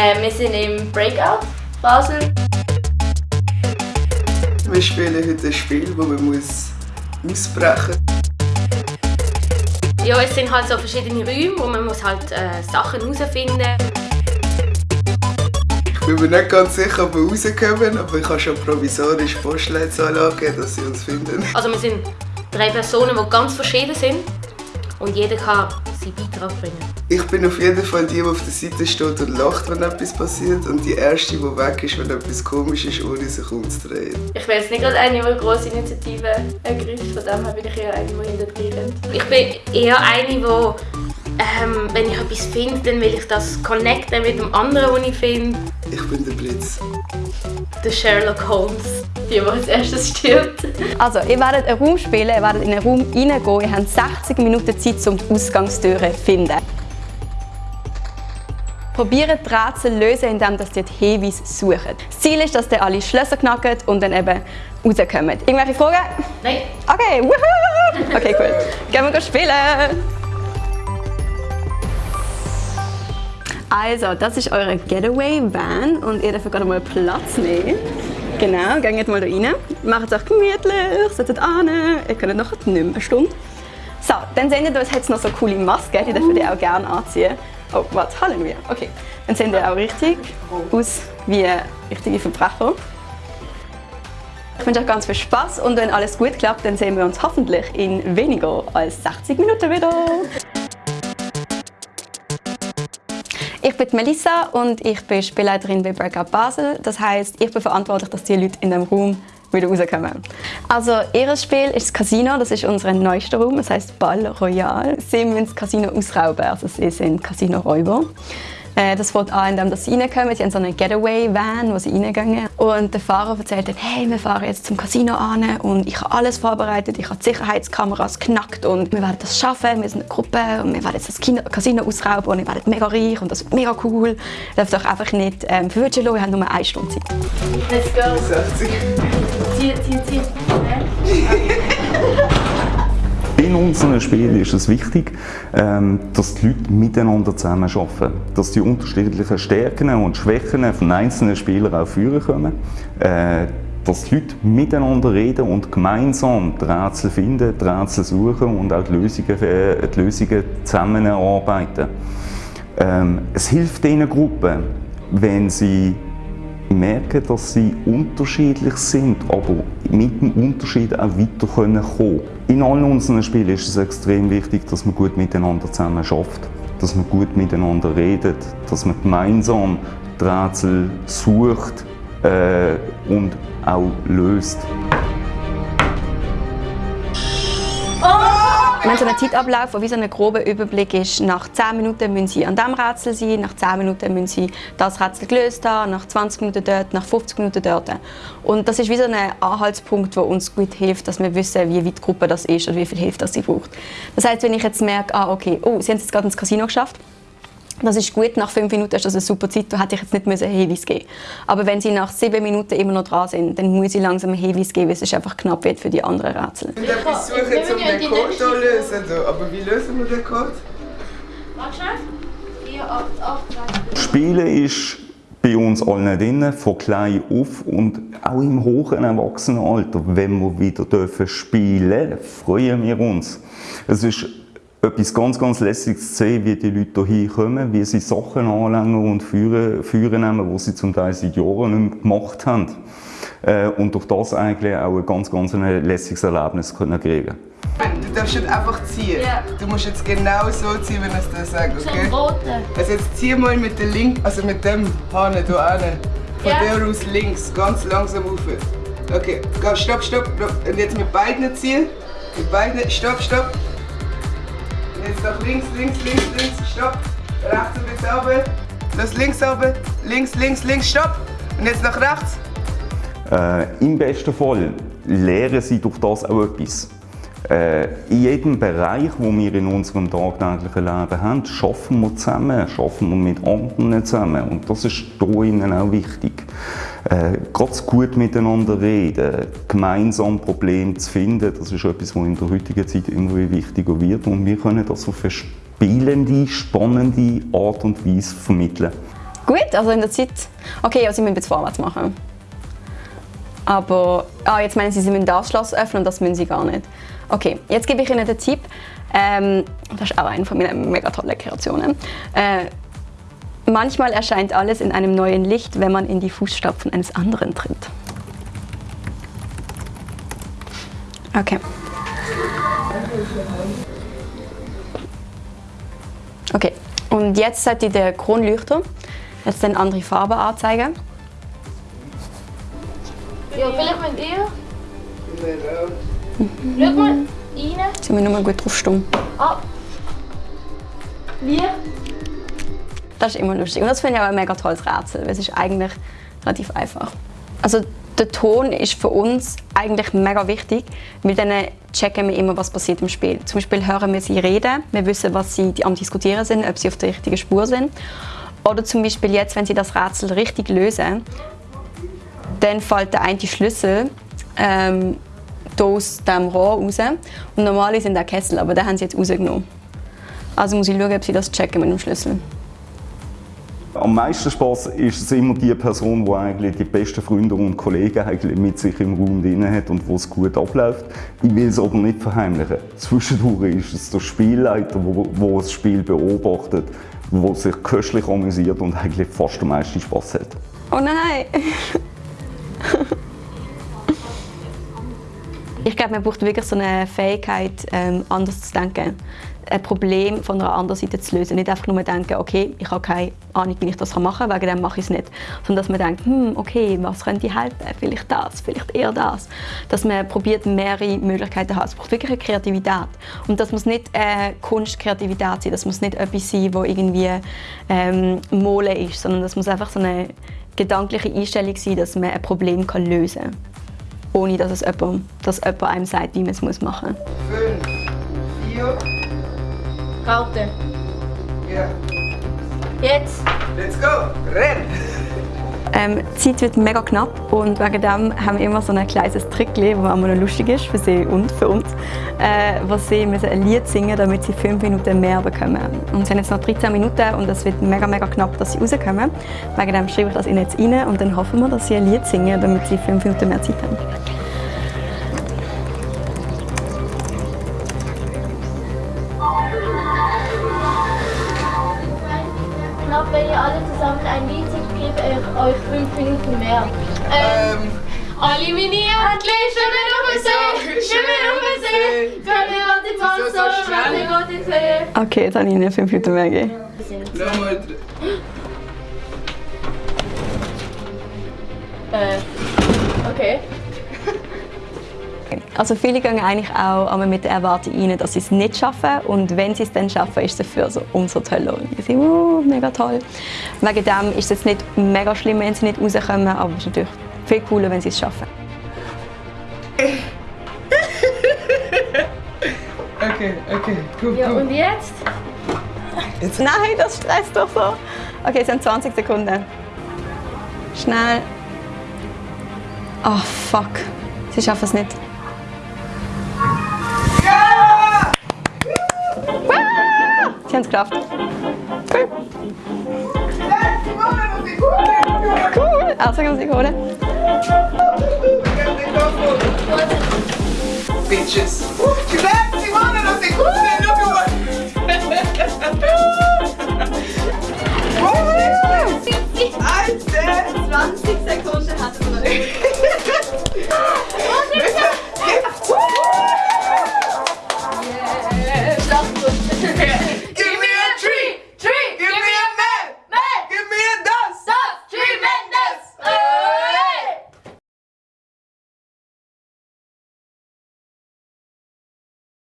Äh, wir sind im Breakout Basel. Wir spielen heute ein Spiel, wo man muss ausbrechen muss. Ja, es sind halt so verschiedene Räume, wo man muss halt äh, Sachen herausfinden Ich bin mir nicht ganz sicher, ob wir rauskommen, aber ich habe schon provisorisch Postleitzahl angegeben, dass sie uns finden. Also wir sind drei Personen, die ganz verschieden sind und jeder kann seinen Beitrag bringen. Ich bin auf jeden Fall die, die auf der Seite steht und lacht, wenn etwas passiert und die Erste, die weg ist, wenn etwas komisch ist, ohne sich umzudrehen. Ich bin jetzt nicht gerade eine, die eine grosse Initiative ergreift, von dem her bin ich eher eine, die hinterher Ich bin eher eine, die ähm, wenn ich etwas finde, dann will ich das connecten mit dem anderen, was ich finde. Ich bin der Blitz. Der Sherlock Holmes, die, die als erstes stirbt. Also, ihr werdet einen Raum spielen, ihr werdet in einen Raum reingehen, ihr habt 60 Minuten Zeit, um die Ausgangstüre zu finden. Probiert die Rätsel lösen, indem ihr die Hinweise sucht. Das Ziel ist, dass ihr alle Schlösser knackt und dann eben rauskommt. Irgendwelche Fragen? Nein. Okay, woohoo! Okay, cool. Gehen wir spielen! Also, das ist eure Getaway-Van und ihr dürft gerade mal Platz nehmen. Genau, geht mal da rein. Macht es euch gemütlich, setzt an. Ihr könnt noch nicht mehr eine Stunde. So, dann seht ihr, es hat noch so coole Masken, die dürft ihr auch gerne anziehen. Oh, was, Halleluja. Okay, dann sehen ihr auch richtig aus wie richtige Verbrecher. Ich wünsche euch ganz viel Spaß und wenn alles gut klappt, dann sehen wir uns hoffentlich in weniger als 60 Minuten wieder. Ich bin Melissa und ich bin Spielleiterin bei Breakout Basel. Das heißt, ich bin verantwortlich, dass die Leute in dem Raum wieder rauskommen. Also, ihr Spiel ist das Casino, das ist unser neuester Raum, das heißt Ball Royal. Sie müssen das Casino ausrauben, also sie sind Casino-Räuber. Äh, das fängt an, indem sie reinkommen. Sie haben so eine Getaway-Van, wo sie reingehen. Und der Fahrer erzählt dann, hey, wir fahren jetzt zum Casino an und ich habe alles vorbereitet. Ich habe die Sicherheitskameras knackt und wir werden das schaffen. Wir sind eine Gruppe und wir werden jetzt das Casino ausrauben und ihr werdet mega reich und das wird mega cool. Ihr dürft euch einfach nicht ähm, verwirren lassen, wir haben nur eine Stunde Zeit. Let's go. 60. Zieh, zieh, zieh. In unseren Spielen ist es wichtig, ähm, dass die Leute miteinander zusammen arbeiten. Dass die unterschiedlichen Stärken und Schwächen von einzelnen Spielern auch führen können. Äh, dass die Leute miteinander reden und gemeinsam die Rätsel finden, die Rätsel suchen und auch die Lösungen, äh, die Lösungen zusammen erarbeiten. Ähm, es hilft diesen Gruppen, wenn sie merken, dass sie unterschiedlich sind, aber mit dem Unterschied auch weiter kommen können. In allen unseren Spielen ist es extrem wichtig, dass man gut miteinander zusammen schafft, dass man gut miteinander redet, dass man gemeinsam die Rätsel sucht äh, und auch löst. Haben so einen Zeitablauf, der wie so ein grober Überblick ist. Nach 10 Minuten müssen Sie an diesem Rätsel sein, nach 10 Minuten müssen Sie das Rätsel gelöst haben, nach 20 Minuten dort, nach 50 Minuten dort. Und das ist wie so ein Anhaltspunkt, der uns gut hilft, dass wir wissen, wie weit die Gruppe das ist und wie viel Hilfe das sie braucht. Das heißt, wenn ich jetzt merke, ah, okay, oh, Sie haben es jetzt gerade ins Casino geschafft, das ist gut, nach fünf Minuten ist das eine super Zeit, da hätte ich jetzt nicht einen Hinweis geben Aber wenn Sie nach sieben Minuten immer noch dran sind, dann muss ich langsam einen Hinweis geben, weil es ist einfach knapp wird für die anderen Rätsel. Ich etwas suchen, um den Code zu lösen. Aber wie lösen wir den Code? Warte schnell. 4, 8, 8, 2. Spielen ist bei uns allen drin, von klein auf und auch im hohen Erwachsenenalter. Wenn wir wieder dürfen spielen freuen wir uns. Es ist etwas ganz, ganz Lässiges zu sehen, wie die Leute hier kommen, wie sie Sachen anlängen und führen, führen nehmen, die sie zum Teil seit Jahren nicht mehr gemacht haben. Äh, und durch das eigentlich auch ein ganz, ganz ein lässiges Erlebnis können kriegen Du darfst nicht einfach ziehen. Ja. Du musst jetzt genau so ziehen, wenn ich es dir sage, okay? Roten. Also jetzt zieh mal mit der Link, also mit dem Hahn hier hinten. Von Ja. der aus links, ganz langsam rauf. Okay, stopp, stopp. Und jetzt mit beiden ziehen. Mit beiden, stopp, stopp. Jetzt nach links, links, links, links, stopp. Rechts ein bisschen runter. Los links runter. Links, links, links, stopp. Und jetzt nach rechts. Äh, Im besten Fall lernen sie durch das auch etwas. Äh, in jedem Bereich, wo wir in unserem tagtäglichen Leben haben, schaffen wir zusammen, schaffen wir mit anderen zusammen. Und das ist hier innen auch wichtig. Äh, ganz gut miteinander reden, gemeinsam Probleme zu finden, das ist etwas, was in der heutigen Zeit immer wichtiger wird. Und wir können das auf eine spielende, spannende Art und Weise vermitteln. Gut, also in der Zeit... Okay, ja, sie müssen jetzt vorwärts machen. Aber... Ah, jetzt meinen sie, sie müssen das Schloss öffnen und das müssen sie gar nicht. Okay, jetzt gebe ich Ihnen den Tipp. Ähm, das ist auch eine von meinen mega tollen Kreationen. Äh, manchmal erscheint alles in einem neuen Licht, wenn man in die Fußstapfen eines anderen tritt. Okay. Okay, und jetzt sollte der Kronleuchter jetzt eine andere Farbe anzeigen. Ja, vielleicht mit ihr. Genau. Schau mal rein. Jetzt müssen wir nur gut drauf stumm. Ah. Wie? Das ist immer lustig. Und das finde ich auch ein mega tolles Rätsel, weil es ist eigentlich relativ einfach. Also der Ton ist für uns eigentlich mega wichtig, weil dann checken wir immer, was passiert im Spiel. Zum Beispiel hören wir sie reden, wir wissen, was sie am diskutieren sind, ob sie auf der richtigen Spur sind. Oder zum Beispiel jetzt, wenn sie das Rätsel richtig lösen, dann fällt der eine Schlüssel ähm, aus dem Rohr raus. Und normalerweise sind der Kessel, aber den haben sie jetzt rausgenommen. Also muss ich schauen, ob sie das checken mit dem Schlüssel. Am meisten Spaß ist es immer die Person, die eigentlich die besten Freunde und Kollegen eigentlich mit sich im Raum drin hat und wo es gut abläuft. Ich will es aber nicht verheimlichen. Zwischendurch ist es der Spielleiter, der das Spiel beobachtet, der sich köstlich amüsiert und eigentlich fast am meisten Spaß hat. Oh nein! ich glaube, man braucht wirklich so eine Fähigkeit, ähm, anders zu denken. Ein Problem von einer anderen Seite zu lösen. Nicht einfach nur denken, okay, ich habe keine Ahnung, wie ich das machen kann, wegen dem mache ich es nicht. Sondern dass man denkt, hm, okay, was könnte helfen? Vielleicht das, vielleicht eher das. Dass man probiert, mehrere Möglichkeiten zu haben. Es braucht wirklich eine Kreativität. Und das muss nicht äh, Kunstkreativität sein, das muss nicht etwas sein, wo irgendwie ähm, Mole ist, sondern das muss einfach so eine gedankliche Einstellung sein, dass man ein Problem kann lösen kann. Ohne dass, es jemand, dass jemand einem sagt, wie man es machen muss. Fünf, vier, Karte. ja. Jetzt. Let's go! Renn! Ähm, die Zeit wird mega knapp und wegen dem haben wir immer so ein kleines Trick, das immer noch lustig ist für sie und für uns, äh, wo sie müssen ein Lied singen damit sie fünf Minuten mehr bekommen. Und sie haben jetzt noch 13 Minuten und es wird mega mega knapp, dass sie rauskommen. Wegen dem schreibe ich das ihnen jetzt rein und dann hoffen wir, dass sie ein Lied singen, damit sie fünf Minuten mehr Zeit haben. Knapp, wenn ihr alle zusammen ein Lied singt, gebe ich euch fünf Minuten mehr. Ähm, Ähm, alle meine Entchen schwimmen auf den See, schwimmen auf den See. Ins Wieso so Wasser, können wir ins See. Okay, jetzt habe ich ihnen fünf Minuten mehr gegeben. nochmal Äh, okay. Also viele gehen eigentlich auch einmal mit der Erwartung rein, dass sie es nicht schaffen und wenn sie es dann schaffen, ist es dafür so umso toller. Und ich sage, oh, mega toll. Wegen dem ist es jetzt nicht mega schlimm, wenn sie nicht rauskommen, aber es ist natürlich viel cooler, wenn sie es schaffen. Okay, okay, cool, Ja, und jetzt? Nein, das stresst doch so. Okay, es sind 20 Sekunden. Schnell. Oh, fuck. Sie schaffen es nicht. Kjenskraft. Cool. Cool. Altså kan man si kode. Bitches.